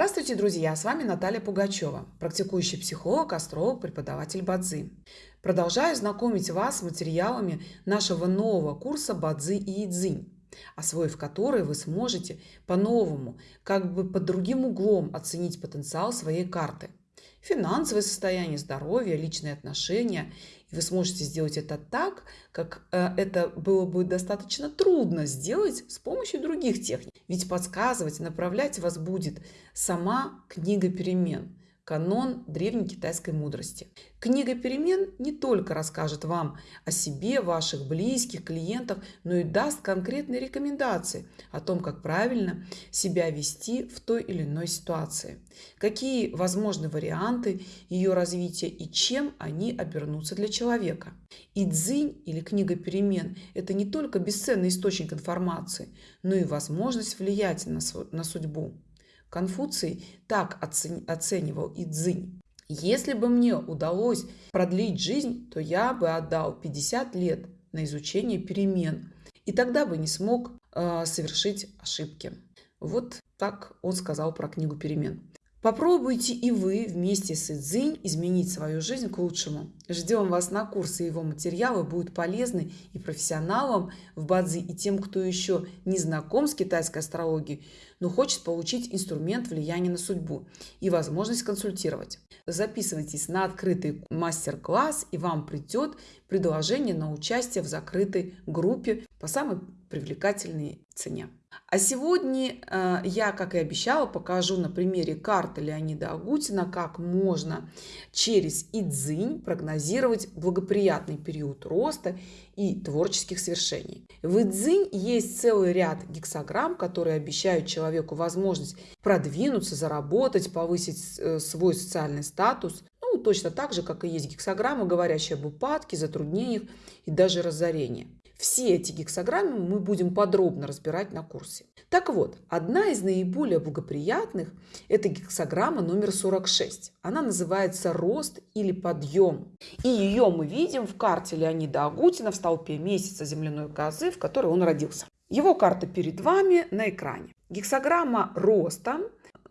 Здравствуйте, друзья! С вами Наталья Пугачева, практикующий психолог, астролог, преподаватель Бадзи. Продолжаю знакомить вас с материалами нашего нового курса Бадзи и Идзинь, освоив который вы сможете по-новому, как бы под другим углом оценить потенциал своей карты. Финансовое состояние, здоровье, личные отношения и вы сможете сделать это так, как э, это было бы достаточно трудно сделать с помощью других техник. Ведь подсказывать, направлять вас будет сама книга перемен канон древней китайской мудрости. Книга перемен не только расскажет вам о себе, ваших близких, клиентах, но и даст конкретные рекомендации о том, как правильно себя вести в той или иной ситуации, какие возможны варианты ее развития и чем они обернутся для человека. И дзынь или книга перемен – это не только бесценный источник информации, но и возможность влиять на, на судьбу. Конфуций так оценивал и Цзинь. Если бы мне удалось продлить жизнь, то я бы отдал 50 лет на изучение перемен, и тогда бы не смог э, совершить ошибки. Вот так он сказал про книгу перемен. Попробуйте и вы вместе с Идзинь изменить свою жизнь к лучшему. Ждем вас на курсы, его материалы будут полезны и профессионалам в Бадзи, и тем, кто еще не знаком с китайской астрологией, но хочет получить инструмент влияния на судьбу и возможность консультировать. Записывайтесь на открытый мастер-класс, и вам придет предложение на участие в закрытой группе по самой привлекательной цене. А сегодня э, я, как и обещала, покажу на примере карты Леонида Агутина, как можно через Идзинь прогнозировать благоприятный период роста и творческих свершений. В Идзинь есть целый ряд гексограмм, которые обещают человеку возможность продвинуться, заработать, повысить э, свой социальный статус, ну, точно так же, как и есть гексограммы, говорящие об упадке, затруднениях и даже разорении. Все эти гексограммы мы будем подробно разбирать на курсе. Так вот, одна из наиболее благоприятных – это гексограмма номер 46. Она называется «Рост» или «Подъем». И ее мы видим в карте Леонида Агутина в столпе месяца земляной козы, в которой он родился. Его карта перед вами на экране. Гексограмма роста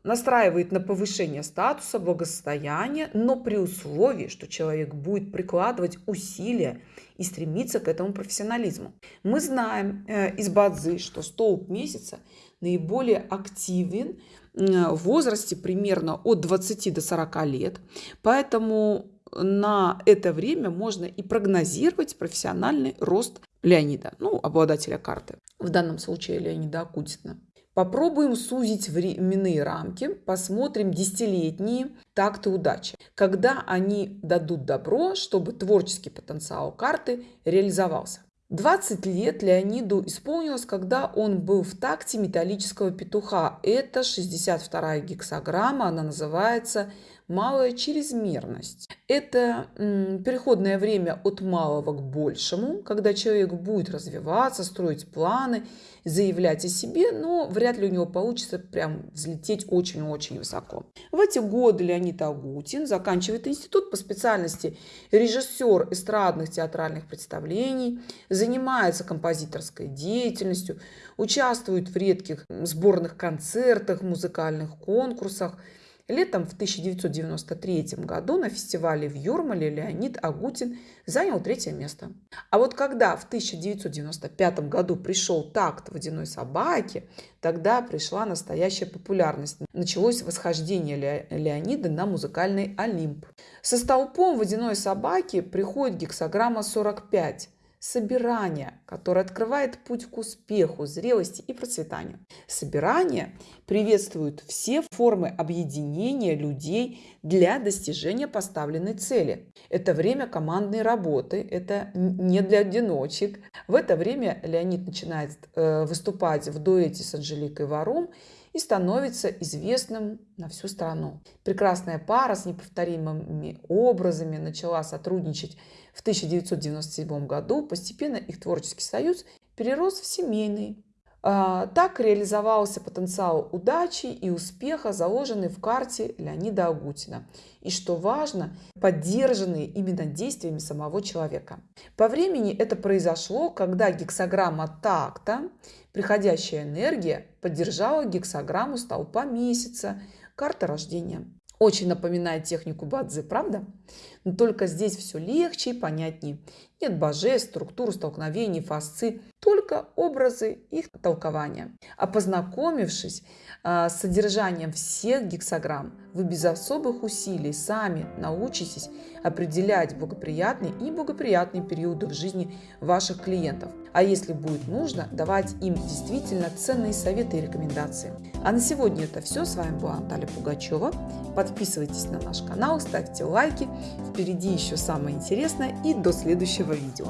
настраивает на повышение статуса, благосостояния, но при условии, что человек будет прикладывать усилия и стремиться к этому профессионализму. Мы знаем э, из Бадзы, что столб месяца наиболее активен э, в возрасте примерно от 20 до 40 лет, поэтому на это время можно и прогнозировать профессиональный рост Леонида, ну, обладателя карты, в данном случае Леонида Акутина. Попробуем сузить временные рамки, посмотрим десятилетние такты удачи, когда они дадут добро, чтобы творческий потенциал карты реализовался. 20 лет Леониду исполнилось, когда он был в такте металлического петуха. Это 62-я гексограмма, она называется малая чрезмерность. Это переходное время от малого к большему, когда человек будет развиваться, строить планы, заявлять о себе, но вряд ли у него получится прям взлететь очень-очень высоко. В эти годы Леонид Агутин заканчивает институт по специальности режиссер эстрадных театральных представлений, занимается композиторской деятельностью, участвует в редких сборных концертах, музыкальных конкурсах – Летом в 1993 году на фестивале в Юрмале Леонид Агутин занял третье место. А вот когда в 1995 году пришел такт водяной собаки, тогда пришла настоящая популярность. Началось восхождение Леонида на музыкальный Олимп. Со столпом водяной собаки приходит гексограмма 45 собирание, которое открывает путь к успеху, зрелости и процветанию. Собирание приветствует все формы объединения людей для достижения поставленной цели. Это время командной работы, это не для одиночек. В это время Леонид начинает э, выступать в дуэте с Анжеликой Варум и становится известным на всю страну. Прекрасная пара с неповторимыми образами начала сотрудничать в 1997 году. Постепенно их творческий союз перерос в семейный. А, так реализовался потенциал удачи и успеха, заложенный в карте Леонида Агутина. И что важно, поддержанные именно действиями самого человека. По времени это произошло, когда гексограмма такта, приходящая энергия, поддержала гексограмму столпа месяца, карта рождения. Очень напоминает технику Бадзи, правда? Но только здесь все легче и понятнее. Нет божеств, структур, столкновений, фасци, только образы их толкования. А познакомившись а, с содержанием всех гексограмм, вы без особых усилий сами научитесь определять благоприятные и неблагоприятные периоды в жизни ваших клиентов. А если будет нужно, давать им действительно ценные советы и рекомендации. А на сегодня это все. С вами была Наталья Пугачева. Подписывайтесь на наш канал, ставьте лайки. Впереди еще самое интересное и до следующего видео.